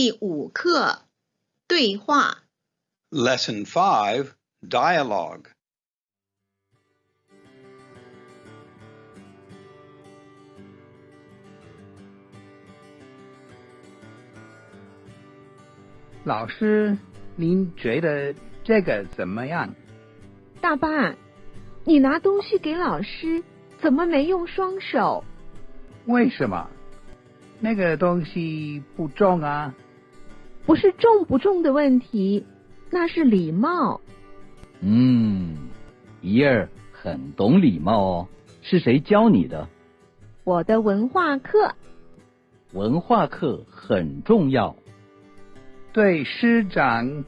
第五课对话。Lesson Five Dialogue. 老师，您觉得这个怎么样？大爸，你拿东西给老师，怎么没用双手？为什么？那个东西不重啊。不是重不重的问题，那是礼貌。嗯，怡儿很懂礼貌哦。是谁教你的？我的文化课，文化课很重要。对师长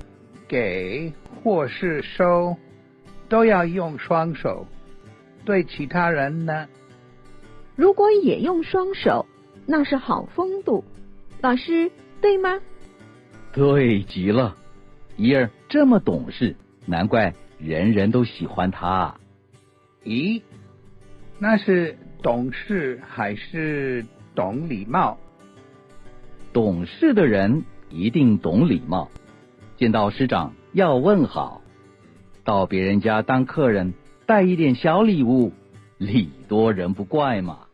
给或是收，都要用双手。对其他人呢？如果也用双手，那是好风度。老师，对吗？对极了，怡儿这么懂事，难怪人人都喜欢她。咦，那是懂事还是懂礼貌？懂事的人一定懂礼貌，见到师长要问好，到别人家当客人带一点小礼物，礼多人不怪嘛。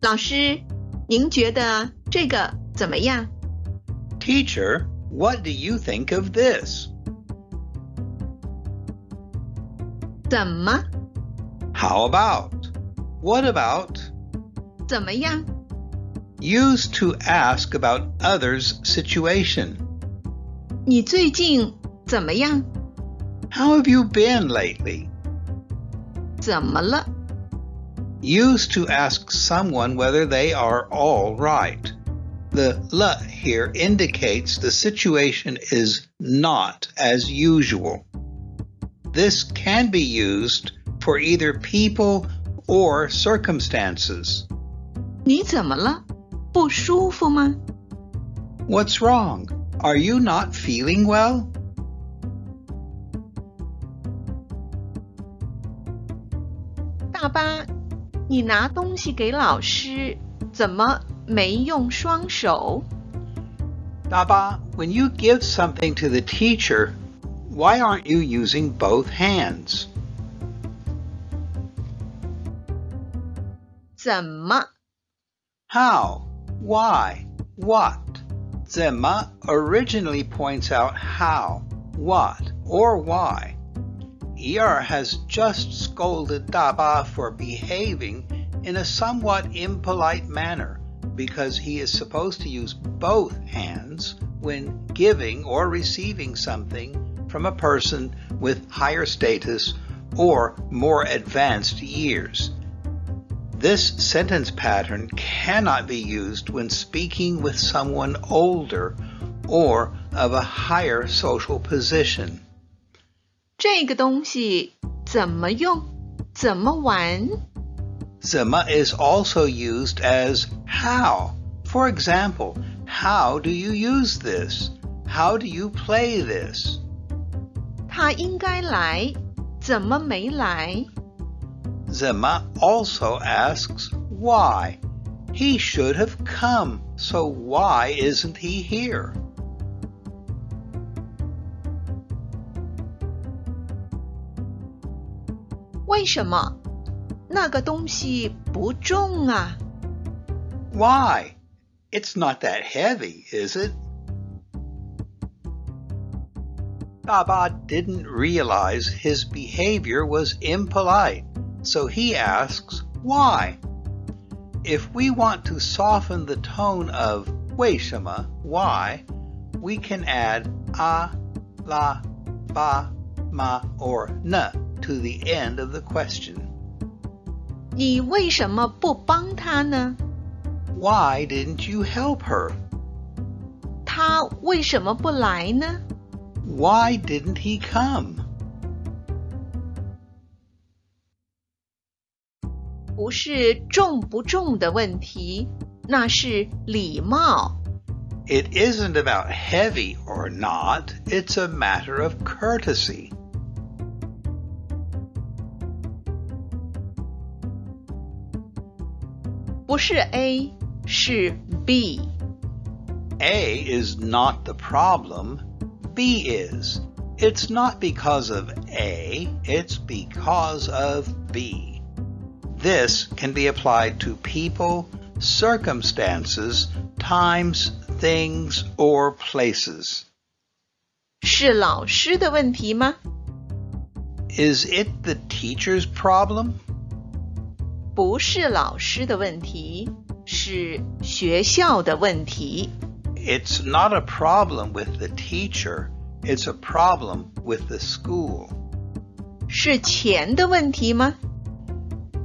老师，您觉得这个怎么样？ Teacher, what do you think of this? 怎么？ How about? What about? 怎么样？ Used to ask about others' situation. 你最近怎么样？ How have you been lately? 怎么了？ Used to ask someone whether they are all right. The la here indicates the situation is not as usual. This can be used for either people or circumstances. 你怎么了？不舒服吗？ What's wrong? Are you not feeling well? 大巴，你拿东西给老师，怎么没用双手？ Daba, when you give something to the teacher, why aren't you using both hands? 怎么？ How? Why? What? Zema originally points out how, what, or why. Er has just scolded Daba for behaving in a somewhat impolite manner because he is supposed to use both hands when giving or receiving something from a person with higher status or more advanced years. This sentence pattern cannot be used when speaking with someone older or of a higher social position. 这个东西怎么用？怎么玩？ Zema is also used as how. For example, how do you use this? How do you play this? 他应该来，怎么没来？ Zema also asks why. He should have come, so why isn't he here? 为什么？那个东西不重啊！ Why? It's not that heavy, is it? Baba didn't realize his behavior was impolite, so he asks why. If we want to soften the tone of 为什么 why, we can add a, la, ba, ma, or na to the end of the question. 你为什么不帮他呢？ Why didn't you help her? 他为什么不来呢？ Why didn't he come? 不是重不重的问题，那是礼貌。 It isn't about heavy or not, it's a matter of courtesy. 不是 A， 是 B。 A is not the problem, B is. It's not because of A, it's because of B. This can be applied to people, circumstances, times, things, or places. 是老师的问题吗？ Is it the teacher's problem? 不是老师的问题， 是学校的问题。 It's not a problem with the teacher, it's a problem with the school. 是钱的问题吗？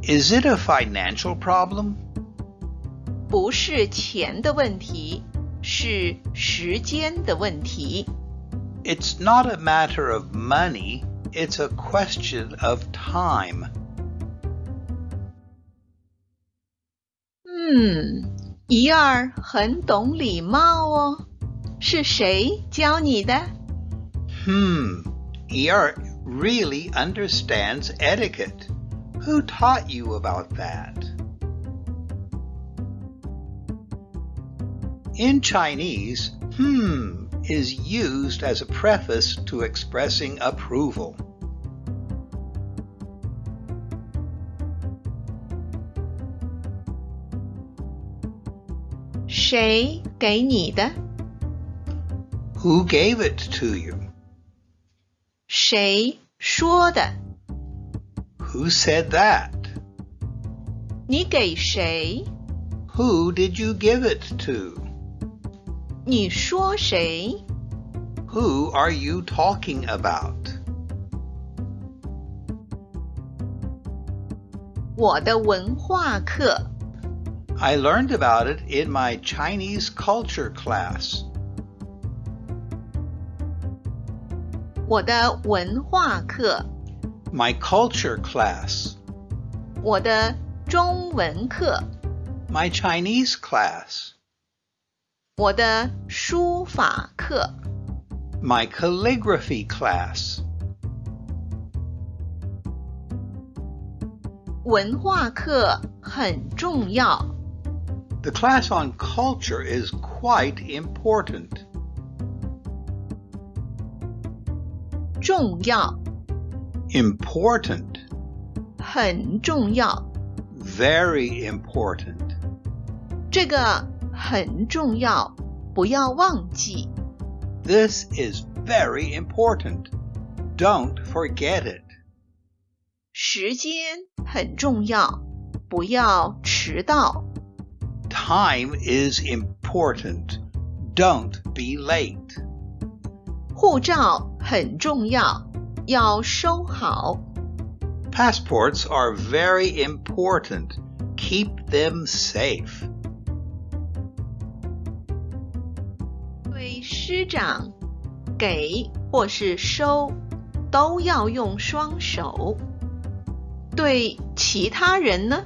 Is it a financial problem? 不是钱的问题，是时间的问题。 It's not a matter of money, it's a question of time. 嗯，怡儿很懂礼貌哦。是谁教你的？Hmm, Yi'er really understands etiquette. Who taught you about that? In Chinese, hmm is used as a preface to expressing approval. 谁给你的？ Who gave it to you? 谁说的？ Who said that? 你给谁？ Who did you give it to? 你说谁？ Who are you talking about? 我的文化课， I learned about it in my Chinese culture class. 我的文化课， My culture class. 我的中文课， My Chinese class. 我的书法课。 My calligraphy class. 文化课很重要， The class on culture is quite important. 重要， Important. 很重要。 Very important. 这个很重要，不要忘记。 This is very important. Don't forget it. 时间很重要，不要迟到。 Time is important. Don't be late. 护照很重要，要收好。 Passports are very important. Keep them safe. 对师长，给或是收，都要用双手。对其他人呢？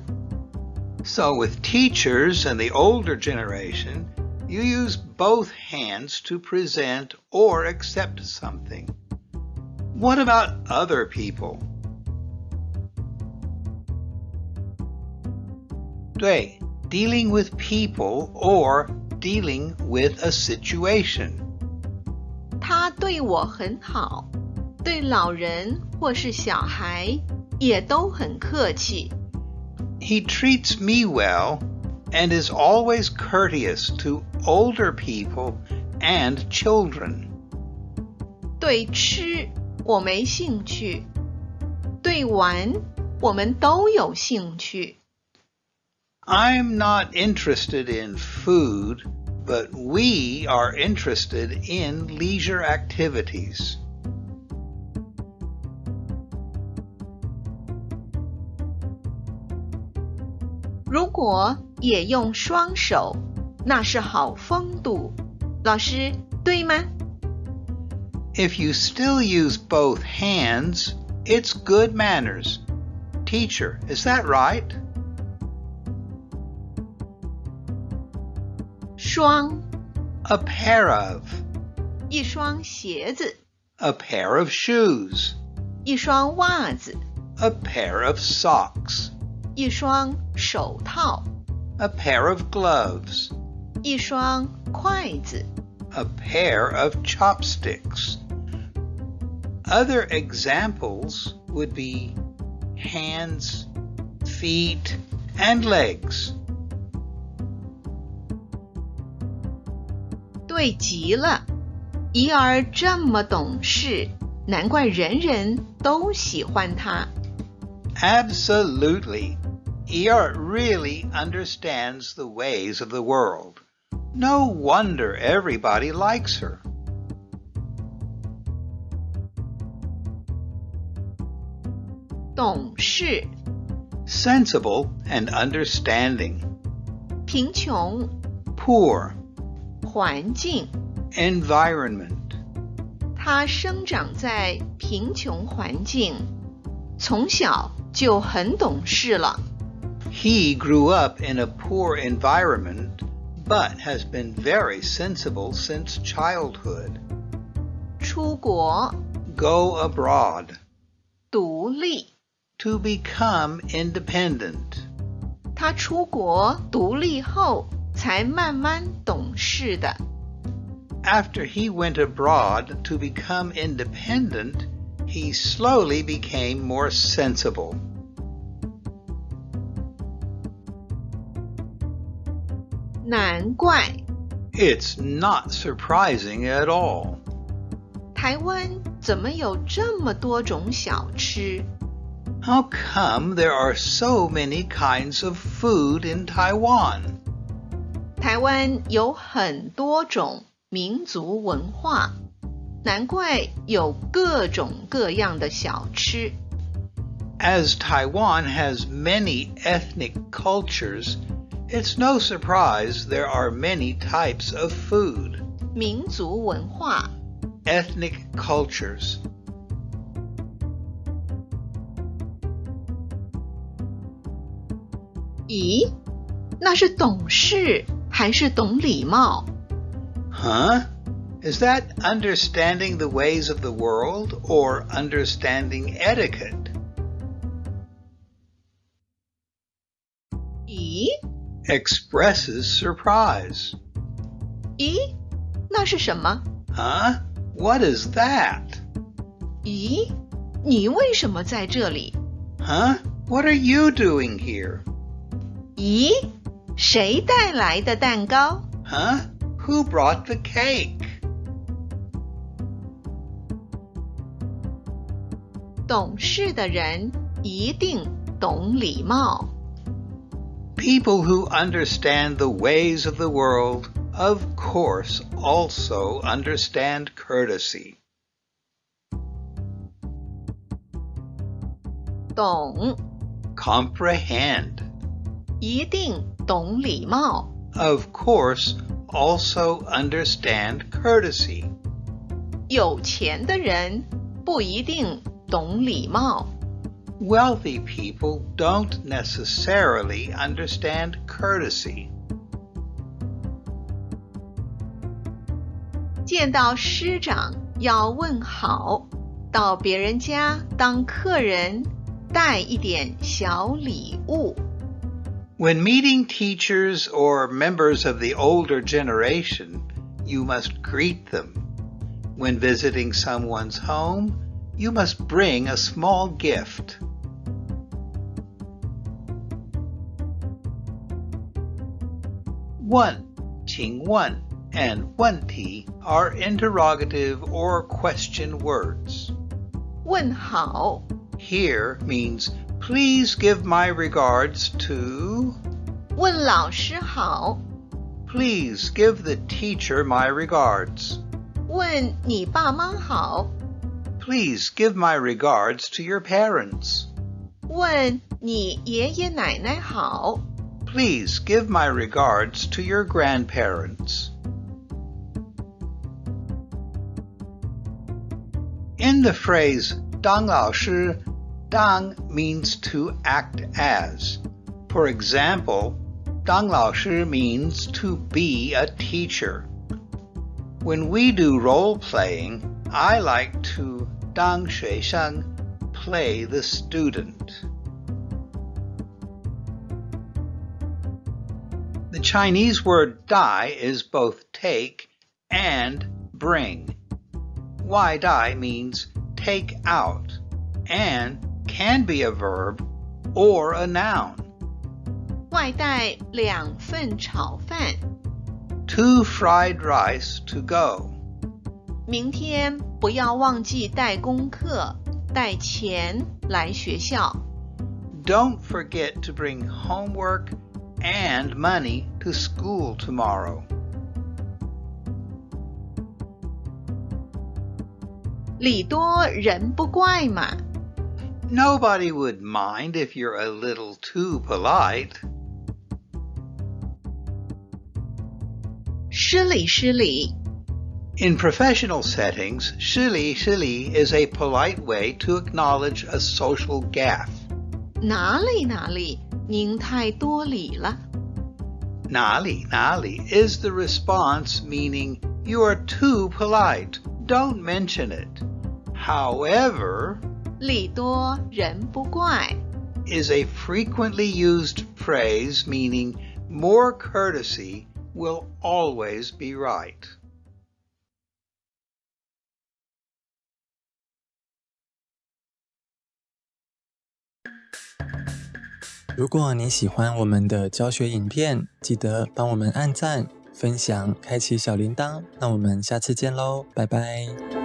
So, with teachers and the older generation, you use both hands to present or accept something. What about other people? 对, dealing with people or dealing with a situation. 他对我很好，对老人或是小孩也都很客气。 He treats me well and is always courteous to older people and children. 对吃我没兴趣，对玩我们都有兴趣。 I'm not interested in food, but we are interested in leisure activities. 如果也用双手，那是好风度。老师，对吗？ If you still use both hands, it's good manners. Teacher, is that right? 双， A pair of. 一双鞋子， A pair of shoes. 一双袜子， A pair of socks. 一双手套， A pair of gloves. 一双筷子。 a pair of chopsticks. Other examples would be hands, feet, and legs. 对极了，怡儿这么懂事，难怪人人都喜欢她。 Absolutely. Yi'er really understands the ways of the world. No wonder everybody likes her. Sensible and understanding. 贫穷 Poor. 环境 Environment. 他生长在贫穷环境，从小就很懂事了。He grew up in a poor environment, but has been very sensible since childhood. 出国、 Go abroad. 独立， To become independent. 她出国独立后才慢慢懂事的。 After he went abroad to become independent, he slowly became more sensible. 难怪 It's not surprising at all. 台湾怎么有这么多种小吃？ How come there are so many kinds of food in Taiwan? 台湾有很多种民族文化，难怪有各种各样的小吃。 As Taiwan has many ethnic cultures, it's no surprise there are many types of food. 民族文化 Ethnic cultures. 咦，那是懂事还是懂礼貌？ Huh? Is that understanding the ways of the world or understanding etiquette? Expresses surprise. 咦，那是什么？ Huh? What is that? 咦，你为什么在这里？ Huh? What are you doing here? 咦，谁带来的蛋糕？ Huh? Who brought the cake? 懂事的人一定懂礼貌。 People who understand the ways of the world, of course, also understand courtesy. 懂， Comprehend, 一定懂礼貌。 of course, also understand courtesy. 有钱的人不一定懂礼貌。 Wealthy people don't necessarily understand courtesy. 见到师长要问好，到别人家当客人带一点小礼物。 When meeting teachers or members of the older generation, you must greet them. When visiting someone's home, you must bring a small gift. One, 请问 and 问题 are interrogative or question words. 问好， Here means please give my regards to 问老师好， Please give the teacher my regards. 问你爸妈好， Please give my regards to your parents. 问你爷爷奶奶好。 Please give my regards to your grandparents. In the phrase Dang Lao Shi, Dang means to act as. For example, Dang Lao Shi means to be a teacher. When we do role playing, I like to Dang Shui Shang, play the student. Chinese word dai is both take and bring. Wai dai means take out and can be a verb or a noun. 外带两份炒饭， Two fried rice to go. 明天不要忘记带功课、带钱来学校。 Don't forget to bring homework and money to school tomorrow. 礼多人不怪嘛。 Nobody would mind if you're a little too polite. 失礼失礼， In professional settings, shili shili is a polite way to acknowledge a social gaffe. 哪里哪里， 您太多礼了。 Nali nali is the response meaning you are too polite. Don't mention it. However, 礼多人不怪， is a frequently used phrase meaning more courtesy will always be right. 如果你喜欢我们的教学影片，记得帮我们按赞、分享、开启小铃铛。那我们下次见喽，拜拜。